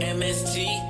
MST.